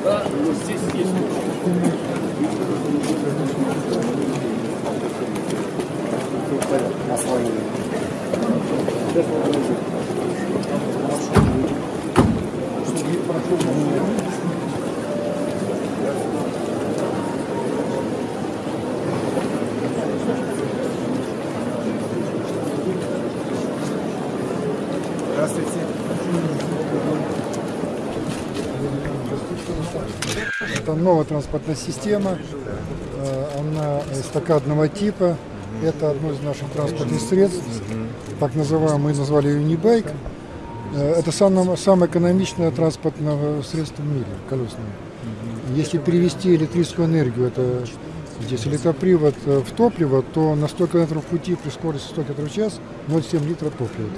туда, но здесь есть. Здравствуйте. Это новая транспортная система, э, она эстакадного типа. Это одно из наших транспортных средств, так называемый, мы назвали ее Unibike. Э, Это самое, самое экономичное транспортное средство в мире, колесное. Если перевести электрическую энергию, это здесь электропривод э, в топливо, то на 100 км пути при скорости 100 км в час 0,7 литра топлива.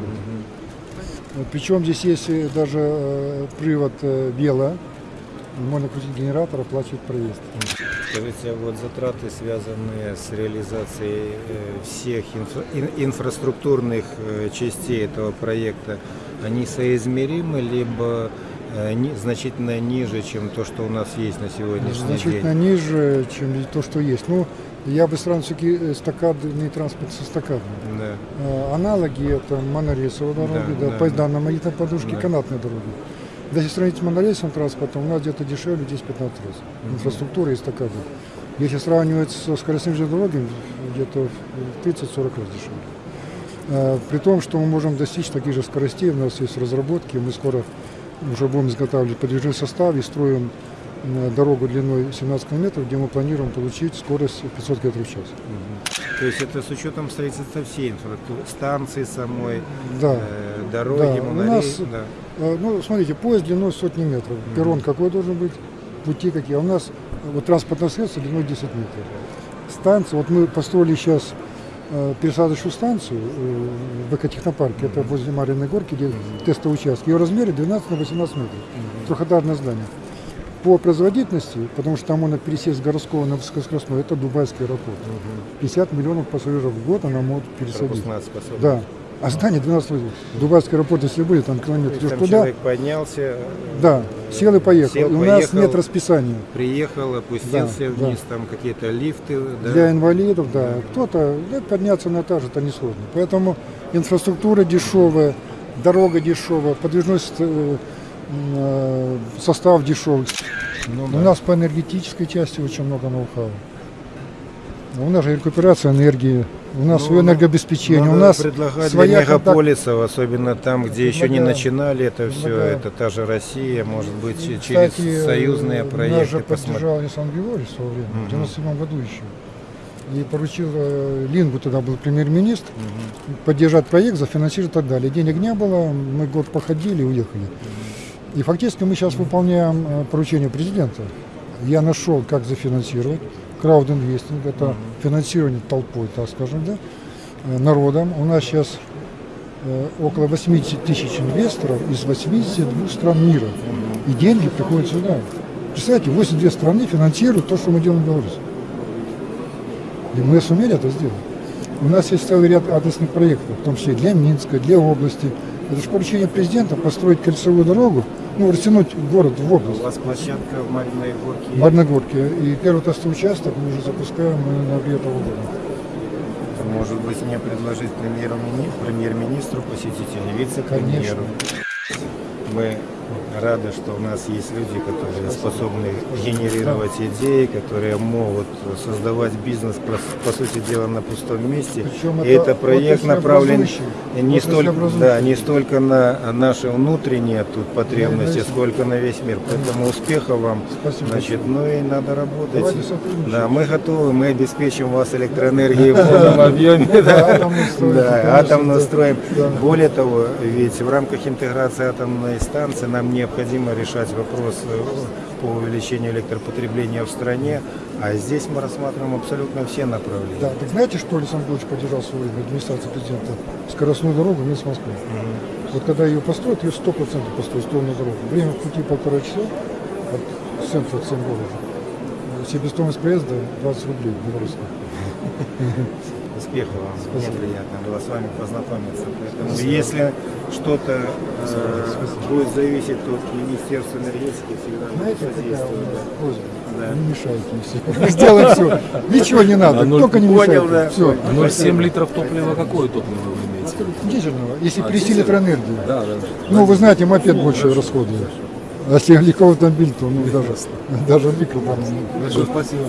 Причем здесь есть даже привод вело, можно крутить генератор, оплачивать проезд. Скажите, а вот затраты, связанные с реализацией э, всех инфра- ин- инфраструктурных э, частей этого проекта, они соизмеримы, либо э, значительно ниже, чем то, что у нас есть на сегодняшний Значительно день? ниже, чем то, что есть. Ну, я бы сразу все-таки эстакадный транспорт с эстакадным. Да. Аналоги это монорельсовые дороги, Да, да, да, поезда на магнитной подушке, Да. канатные дороги. Если сравнить с монорельсовым транспортом, у нас где-то дешевле 10-15 раз. Инфраструктура и эстакады. Если сравнивать со скоростными железными дорогами, где-то в 30-40 раз дешевле. Э, При том, что мы можем достичь таких же скоростей, у нас есть разработки, мы скоро уже будем изготавливать подвижной состав и строим дорогу длиной 17 километров, где мы планируем получить скорость 500 км в час. То есть это с учетом строительства всей инфраструктуры, станции самой, Да. э, дороги, Да, у монорей- нас- да. Э, Ну, смотрите, поезд длиной сотни метров. Перрон какой должен быть, пути какие. А у нас э, вот транспортное средство длиной 10 метров. Станция, вот мы построили сейчас э, пересадочную станцию в экотехнопарке, это возле Марьиной горки, где тестовый участок. Ее размере 12 на 18 метров. Трехэтажное здание. По производительности, потому что там можно пересесть с городского на высокоскоростной, это Дубайский аэропорт. 50 миллионов пассажиров в год она может пересадить. Да. А здание 12 метров. Дубайский аэропорт, если были, там То километр. есть Идешь там туда, человек поднялся, да, сел и поехал. сел, и у нас поехал. нет расписания. приехал, опустился Да, вниз, там какие-то лифты. Да? Для инвалидов, да. Кто-то да, подняться на этаж это несложно. Поэтому инфраструктура дешевая, дорога дешевая, подвижной э, э, состав дешевый. Ну, У да. нас по энергетической части очень много ноу-хау. У нас же рекуперация энергии, у нас Ну, свое энергообеспечение, Надо у нас своя для контакт- мегаполисов, особенно там, где еще не Предлагаем. начинали это все, Предлагаем. это та же Россия, может быть, Кстати, через союзные э, Нас проекты же поддержал Александр Григорьевич в свое время, Мгм. в 97 году еще. И поручил э, Лингу, тогда был премьер-министр, поддержать проект, зафинансировать и так далее. Денег не было, мы год походили и уехали. И фактически мы сейчас выполняем э, поручение президента. Я нашел, как зафинансировать. Краудинвестинг, это финансирование толпой, так скажем, да, э, народом. У нас сейчас э, около 80 тысяч инвесторов из 82 стран мира. И деньги приходят сюда. Представляете, 82 страны финансируют то, что мы делаем в Беларуси. И мы сумели это сделать. У нас есть целый ряд адресных проектов, в том числе для Минска, для области. Это же поручение президента построить кольцевую дорогу, ну, растянуть город в У область. вас площадка в Мариной Горке. В Барногорке. И первый тестовый участок мы уже запускаем на этого года. Может быть, мне предложить премьер-мини- премьер-министру посетить или вице-премьеру. Мы рады, что у нас есть люди, которые способны генерировать идеи, которые могут создавать бизнес, по, сути дела, на пустом месте. Причем И это это проект направлен не столько, да, не столько на наши внутренние тут потребности, Да, сколько на весь мир. Поэтому успеха вам. Спасибо Значит, ну и надо работать. Да, мы готовы, мы обеспечим вас электроэнергией в полном объеме. Да, атомную строим, Да, конечно, атомную да. строим. Да. Более того, ведь в рамках интеграции атомной станции нам необходимо решать вопрос э, по увеличению электропотребления в стране, а здесь мы рассматриваем абсолютно все направления. Да, так знаете, что Александр Григорьевич поддержал в свое время администрация президента? Скоростную дорогу вниз Москвы. Вот когда ее построят, ее 100% построят, сторону дорогу. Время пути полтора часа от центра от города. Себестоимость проезда 20 рублей белорусских. Успехов вам. Мне приятно было с вами познакомиться. Поэтому если что-то э, будет зависеть от Министерства энергетики, всегда Знаете, меня да. Да. Не мешайте все. Сделай все. Ничего не надо, А ноль- только не Понял, мешайте. да. Все. А 0,7 литров топлива какое топливо вы имеете? Дизельного, если А, привести дизель? электроэнергию. Да, да. Ну, вы знаете, мопед больше расходует. А если легковой автомобиль, то ну, даже, даже микро. Большое спасибо.